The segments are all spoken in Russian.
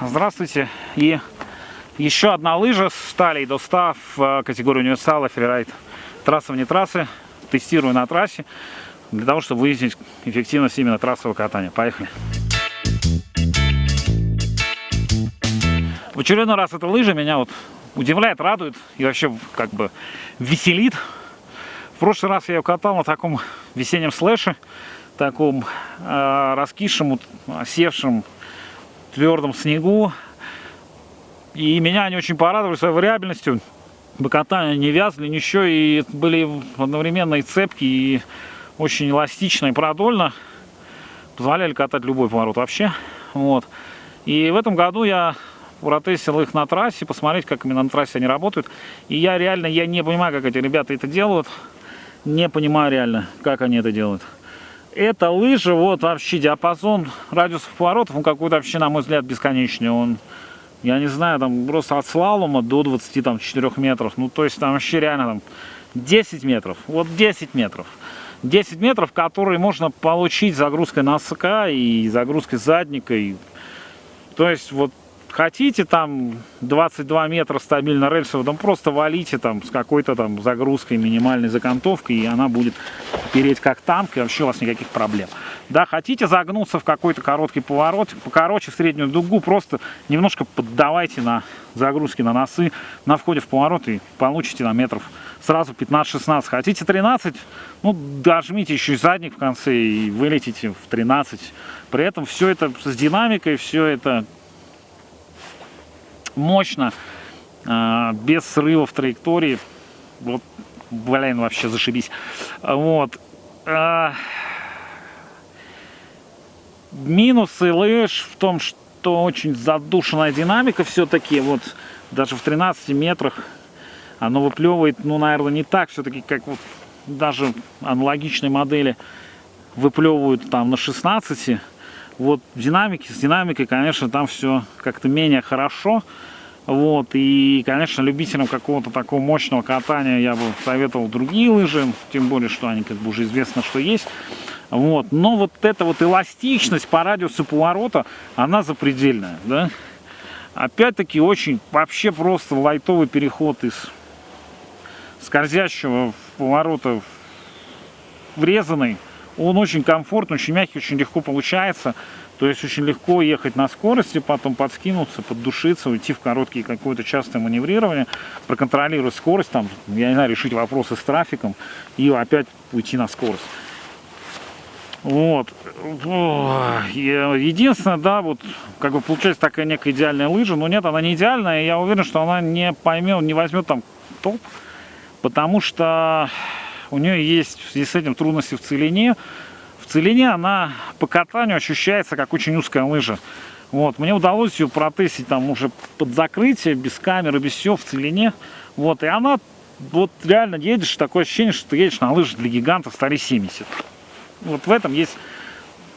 Здравствуйте. И еще одна лыжа с талией до 100 в э, категории универсала фрирайд. Трасса вне трассы. Тестирую на трассе для того, чтобы выяснить эффективность именно трассового катания. Поехали. В очередной раз эта лыжа меня вот удивляет, радует и вообще как бы веселит. В прошлый раз я ее катал на таком весеннем слэше, таком э, раскисшем, осевшем, твердом снегу. И меня они очень порадовали своей вариабельностью. Бокотания не вязли, ничего, и были одновременно и цепки, и очень эластично и продольно. Позволяли катать любой поворот вообще. Вот. И в этом году я протестил их на трассе, посмотреть, как именно на трассе они работают. И я реально, я не понимаю, как эти ребята это делают. Не понимаю реально, как они это делают. Эта лыжа, вот вообще диапазон радиусов поворотов, он какой-то вообще, на мой взгляд, бесконечный. Он, я не знаю, там просто от слалома до 24 метров. Ну, то есть там вообще реально там 10 метров. Вот 10 метров. 10 метров, которые можно получить загрузкой носка и загрузкой задника. И... То есть вот хотите там 22 метра стабильно рельсово, там просто валите там с какой-то там загрузкой, минимальной закантовкой, и она будет переть как танк, и вообще у вас никаких проблем. Да, хотите загнуться в какой-то короткий поворот, покороче в среднюю дугу, просто немножко поддавайте на загрузки на носы на входе в поворот и получите на метров сразу 15-16. Хотите 13, ну дожмите еще и задник в конце и вылетите в 13. При этом все это с динамикой, все это мощно, а, без срывов траектории. Вот, блин, вообще зашибись. Вот. А, минусы лыж в том, что очень задушенная динамика все-таки. Вот даже в 13 метрах оно выплевывает, ну, наверное, не так все-таки, как вот даже аналогичные модели выплевывают там на 16 вот динамики, с динамикой, конечно, там все как-то менее хорошо. Вот, и, конечно, любителям какого-то такого мощного катания я бы советовал другие лыжи, тем более, что они как бы уже известно, что есть. Вот, но вот эта вот эластичность по радиусу поворота, она запредельная, да. Опять-таки, очень вообще просто лайтовый переход из скользящего поворота врезанный он очень комфортный, очень мягкий, очень легко получается. То есть очень легко ехать на скорости, потом подскинуться, поддушиться, уйти в короткие какое-то частое маневрирование, проконтролировать скорость, там, я не знаю, решить вопросы с трафиком и опять уйти на скорость. Вот. Единственное, да, вот как бы получается такая некая идеальная лыжа, но нет, она не идеальная, я уверен, что она не поймет, не возьмет там топ, потому что у нее есть в связи с этим трудности в целине. В целине она по катанию ощущается как очень узкая лыжа. Вот, мне удалось ее протестить там уже под закрытие, без камеры, без всего, в целине. Вот, и она, вот реально едешь, такое ощущение, что ты едешь на лыжах для гигантов старе 70. Вот в этом есть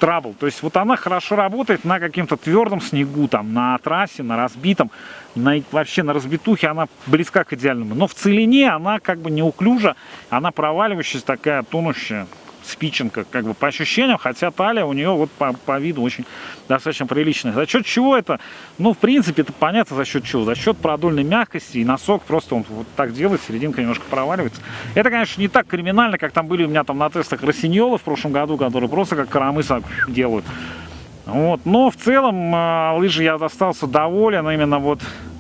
трабл. То есть вот она хорошо работает на каким-то твердом снегу, там, на трассе, на разбитом, на, вообще на разбитухе она близка к идеальному. Но в целине она как бы неуклюжа, она проваливающаяся, такая тонущая спиченка, как бы по ощущениям, хотя талия у нее вот по, по виду очень достаточно приличная. За счет чего это? Ну, в принципе, это понятно за счет чего. За счет продольной мягкости и носок просто он вот так делает, серединка немножко проваливается. Это, конечно, не так криминально, как там были у меня там на тестах Росиньола в прошлом году, которые просто как карамыса делают. Вот. Но в целом э, лыжи я остался доволен именно вот а,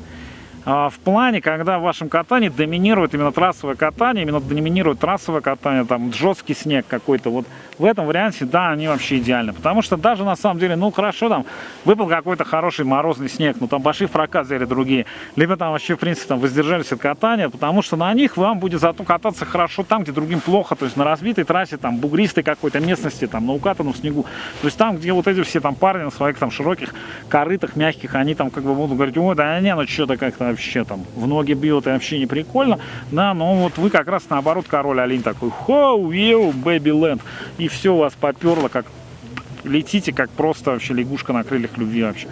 в плане, когда в вашем катании доминирует именно трассовое катание, именно доминирует трассовое катание, там жесткий снег какой-то, вот в этом варианте, да, они вообще идеальны. Потому что даже на самом деле, ну хорошо, там выпал какой-то хороший морозный снег, ну там в прокат взяли другие, либо там вообще, в принципе, там воздержались от катания, потому что на них вам будет зато кататься хорошо там, где другим плохо, то есть на разбитой трассе, там бугристой какой-то местности, там на укатанном снегу, то есть там, где вот эти все там парни на своих там широких корытах, мягких, они там как бы будут говорить, ой, да не, ну что-то как-то вообще там в ноги бьет и вообще не прикольно, да, но вот вы как раз наоборот король олень такой, хоу, еу, бэби ленд, и все вас поперло, как летите, как просто вообще лягушка на крыльях любви вообще,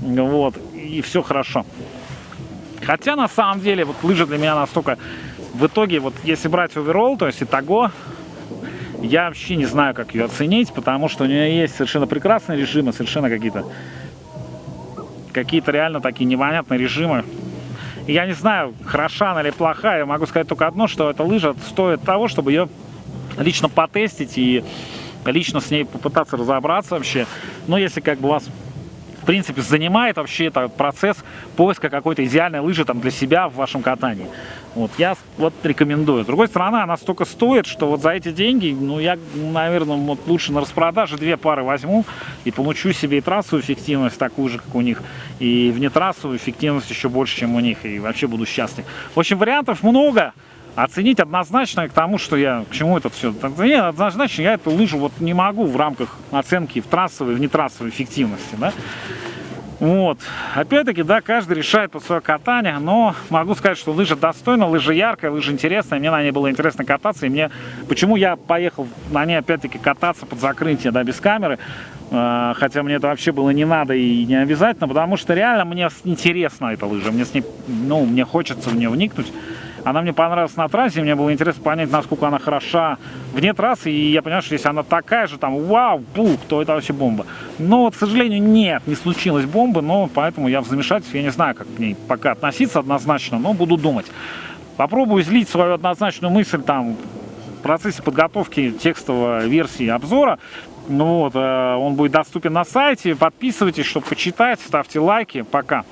вот, и все хорошо. Хотя на самом деле вот лыжа для меня настолько, в итоге вот если брать оверолл, то есть итого, я вообще не знаю, как ее оценить, потому что у нее есть совершенно прекрасные режимы, совершенно какие-то какие-то реально такие непонятные режимы. Я не знаю, хороша она или плохая, я могу сказать только одно, что эта лыжа стоит того, чтобы ее лично потестить и лично с ней попытаться разобраться вообще. Но если как бы вас в принципе занимает вообще этот процесс поиска какой-то идеальной лыжи там для себя в вашем катании. Вот, я вот рекомендую. С другой стороны, она столько стоит, что вот за эти деньги, ну, я, наверное, вот лучше на распродаже две пары возьму и получу себе и трассовую эффективность такую же, как у них, и внетрассовую эффективность еще больше, чем у них, и вообще буду счастлив. В общем, вариантов много. Оценить однозначно к тому, что я, к чему это все. Нет, однозначно я эту лыжу вот не могу в рамках оценки в трассовой, в нетрассовой эффективности, да. Вот. Опять-таки, да, каждый решает по свое катание, но могу сказать, что лыжа достойна, лыжа яркая, лыжа интересная, мне на ней было интересно кататься, и мне, почему я поехал на ней опять-таки кататься под закрытие, да, без камеры, э, хотя мне это вообще было не надо и не обязательно, потому что реально мне интересна эта лыжа, мне с ней, ну, мне хочется в нее вникнуть, она мне понравилась на трассе, мне было интересно понять, насколько она хороша вне трассы, и я понял, что если она такая же, там, вау, пух, то это вообще бомба. Но, вот, к сожалению, нет, не случилось бомбы, но поэтому я в замешательстве, я не знаю, как к ней пока относиться однозначно, но буду думать. Попробую излить свою однозначную мысль там в процессе подготовки текстовой версии обзора. Ну вот, э, он будет доступен на сайте. Подписывайтесь, чтобы почитать, ставьте лайки. Пока.